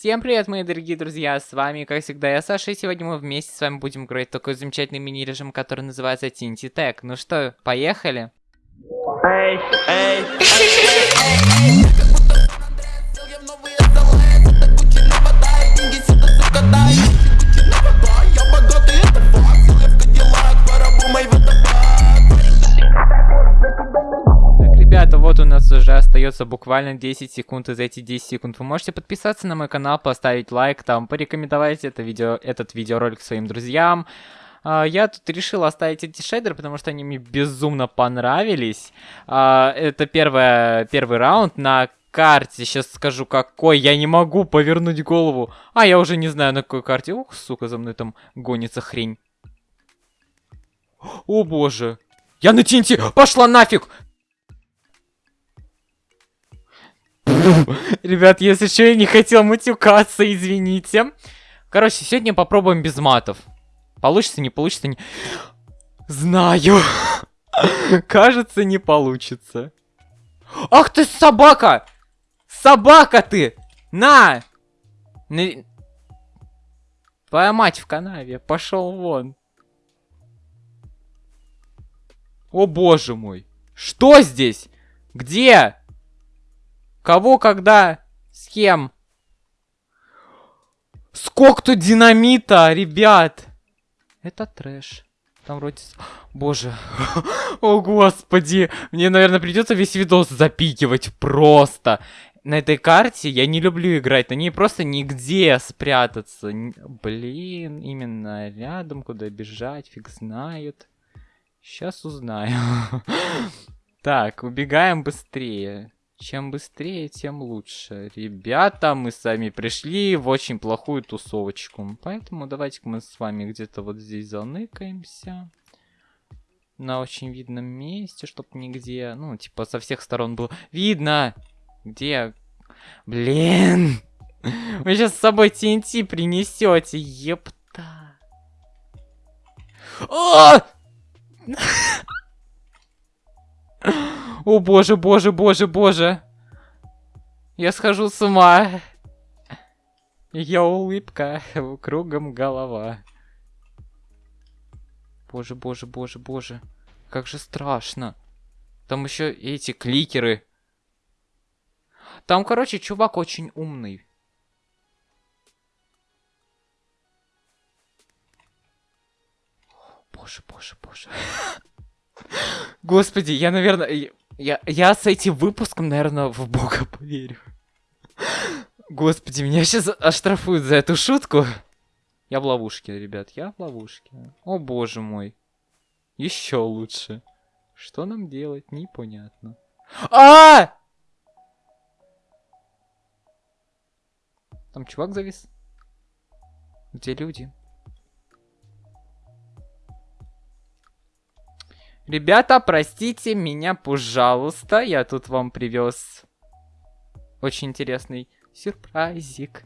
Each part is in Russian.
Всем привет, мои дорогие друзья, с вами, как всегда, я Саша, и сегодня мы вместе с вами будем играть такой замечательный мини-режим, который называется TNT Tag. Ну что, поехали? Эй, эй, Так, остается буквально 10 секунд, и за эти 10 секунд вы можете подписаться на мой канал, поставить лайк, там, порекомендовать это видео, этот видеоролик своим друзьям. А, Я тут решил оставить эти шейдеры, потому что они мне безумно понравились. А, Это первое, первый раунд на карте. Сейчас скажу, какой. Я не могу повернуть голову. А, я уже не знаю, на какой карте. Ух, сука, за мной там гонится хрень. О боже. Я на TNT! Пошла нафиг! Ребят, если что, я не хотел матюкаться, извините. Короче, сегодня попробуем без матов. Получится, не получится, не... Знаю. Кажется, не получится. Ах ты собака! Собака ты! На! На- Твоя мать в канаве, пошел вон. О боже мой. Что здесь? Где? Кого, когда? С кем? Сколько динамита, ребят? Это трэш. Там вроде... Боже. О, господи. Мне, наверное, придется весь видос запикивать просто. На этой карте я не люблю играть. На ней просто нигде спрятаться. Блин, именно рядом, куда бежать, фиг знает. Сейчас узнаю. Так, убегаем быстрее. Чем быстрее, тем лучше. Ребята, мы сами пришли в очень плохую тусовочку. Поэтому давайте-ка мы с вами где-то вот здесь заныкаемся. На очень видном месте, чтоб нигде, ну, типа, со всех сторон было видно. Где? Блин! Вы сейчас с собой TNT принесете, епта. А! О боже, боже, боже, боже. Я схожу с ума. Я улыбка, кругом голова. Боже, боже, боже, боже. Как же страшно. Там еще эти кликеры. Там, короче, чувак очень умный. Боже, боже, боже. Господи, я, наверное, я, я с этим выпуском, наверное, в Бога поверю. Господи, меня сейчас оштрафуют за эту шутку. Я в ловушке, ребят, я в ловушке. О боже мой. Еще лучше. Что нам делать, непонятно. А! Там чувак завис. Где люди? Ребята, простите меня, пожалуйста. Я тут вам привез очень интересный сюрпризик.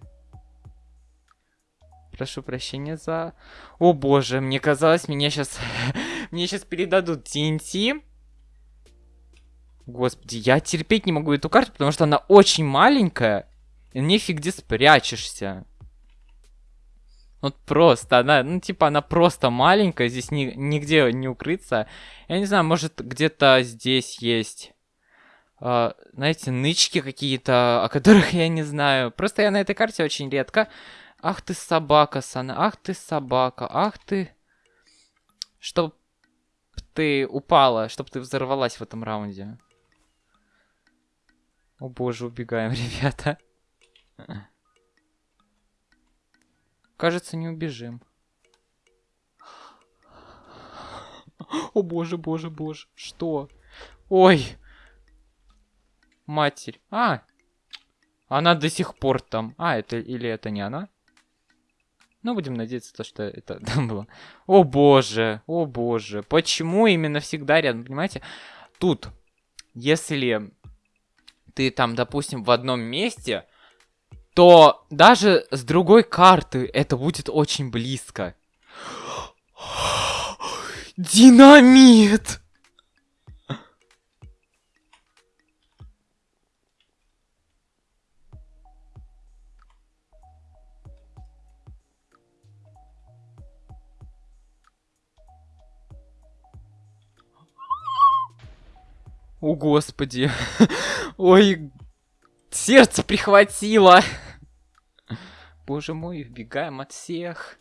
Прошу прощения за... О боже, мне казалось, меня сейчас... мне сейчас передадут TNT. Господи, я терпеть не могу эту карту, потому что она очень маленькая. И нифиг где спрячешься. Вот просто, она, ну, типа, она просто маленькая, здесь ни, нигде не укрыться. Я не знаю, может, где-то здесь есть, а, знаете, нычки какие-то, о которых я не знаю. Просто я на этой карте очень редко. Ах ты собака, Сана, ах ты собака, ах ты... Чтоб ты упала, чтоб ты взорвалась в этом раунде. О боже, убегаем, ребята. Кажется, не убежим. О боже, боже, боже. Что? Ой. Матерь. А. Она до сих пор там. А, это или это не она? Ну, будем надеяться, то, что это там было. О боже, о боже. Почему именно всегда рядом, понимаете? Тут, если ты там, допустим, в одном месте, то даже с другой карты это будет очень близко. Динамит! О, господи. Ой, сердце прихватило. Боже мой, вбегаем от всех.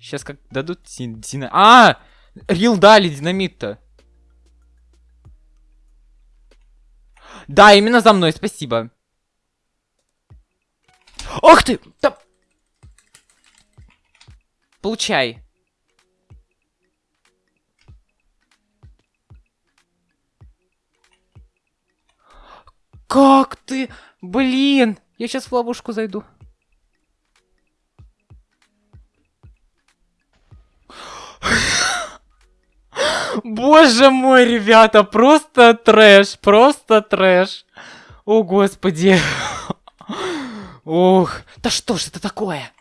Сейчас как дадут динамит. А! Рил дали динамит-то. Да, именно за мной, спасибо. Ох ты! Да... Получай. Как ты? Блин! Я сейчас в ловушку зайду. Боже мой, ребята, просто трэш, просто трэш. О, господи. Ух, да что ж это такое?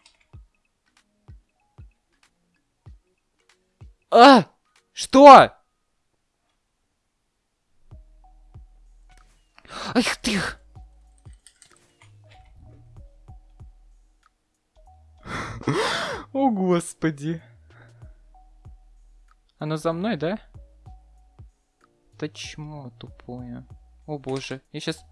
А, что? Ах ты! О, господи. Оно за мной, да? Да чмо тупое. О боже, я сейчас...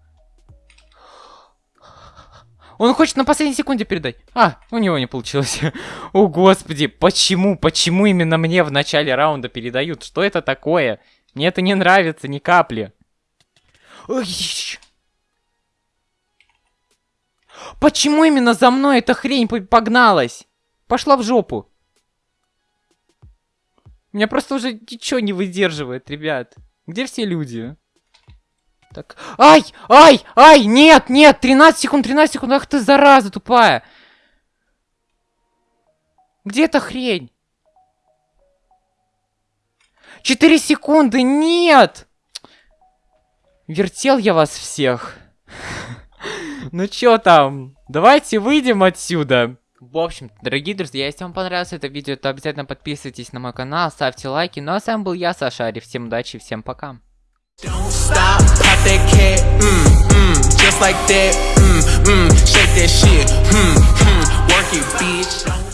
Он хочет на последней секунде передать. А, у него не получилось. О, господи, почему, почему именно мне в начале раунда передают? Что это такое? Мне это не нравится ни капли. Почему именно за мной эта хрень погналась? Пошла в жопу. Меня просто уже ничего не выдерживает, ребят. Где все люди? Так. Ай! Ай! Ай! Нет! Нет! 13 секунд! 13 секунд! Ах ты зараза тупая! Где эта хрень? 4 секунды! Нет! Вертел я вас всех. Ну чё там? Давайте выйдем отсюда. В общем, дорогие друзья, если вам понравилось это видео, то обязательно подписывайтесь на мой канал, ставьте лайки. Ну а с вами был я, Сашари. Всем удачи, всем пока. Mm, mm, just like that, mm, mm, shake that shit, mm, mm, work it, bitch.